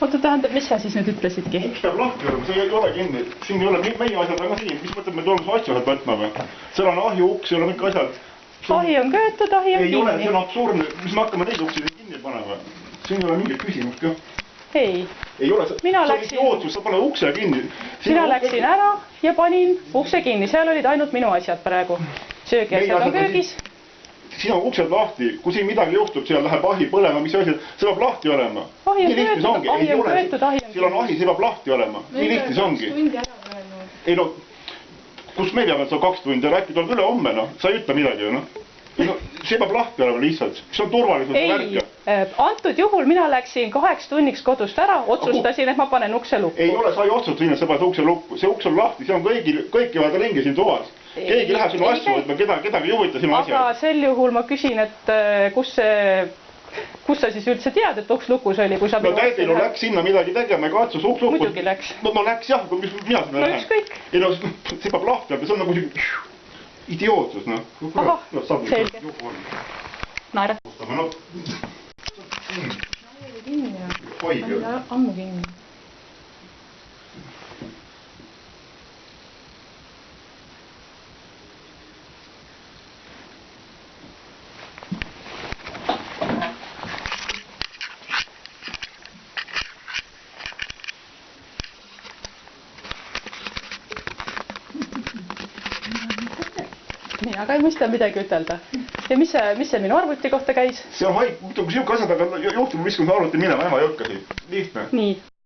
oota, tähendab, mis sa siis nüüd ütlesidki? uks peab lahti olema, see ei ole kinni, siin ei ole, meie asjad on ka siin, mis mõttes me tuleme sealt võtma või? seal on ahju uks, seal on kõik asjad. ahi on köetud, ahi on ei ole, see kinni on. absurdne, mis me hakkame teisi uksi kinni panema? siin ei ole mingit küsimust ka. ei, ei ole, Mina läksin- idiootsus, sa paned ukse kinni. mina läksin ära ja panin ukse kinni, seal olid ainult minu asjad praegu. söögiasjad asjad on köögis. Siin on uksed lahti, kui siin midagi juhtub, seal läheb ahi põlema, mis asi, see peab lahti olema. Ahi on köetud, ahi on köetud, ahi on seal on ahi, see peab lahti olema, nii lihtne see ongi. tundi ära praegu. ei no, kus me teame, et see on kaks tundi, äkki tuleb üle homme noh, sa ei ütle midagi ju noh. no see peab lahti olema lihtsalt, see on turvalisuse värk ei ju., antud juhul mina läksin kaheks tunniks kodust ära, otsustasin, et ma panen ukse lukku. ei ole, sa ei otsusta sinna, sa paned ukse lukku, see uks on lahti, see on kõigil, kõik käivad ringi siin toas. Keegi läheb sinu Ei asju võtma, keda, kedagi ei huvita sinu aga asjad. sel juhul ma küsin, et äh, kus see, kus sa siis üldse tead, et uks lukus oli, kui sa no tädil läks sinna midagi tegema ja katsus uks lukku. Muidugi läks. no, no läks jah, mis mina sinna No lähen. ükskõik. ei no see peab lahti olema, see on nagu siuke idiootsus noh. Ahah, selge. naerad. no kinni ja. hoidja. ammu kinni. Mina ka ei mõista midagi ütelda. ja mis see, mis see minu arvuti kohta käis? see on haig, muidugi siuke asjad, aga juhtub viskame arvuti minema, ema ei hakka siin. lihtne. nii,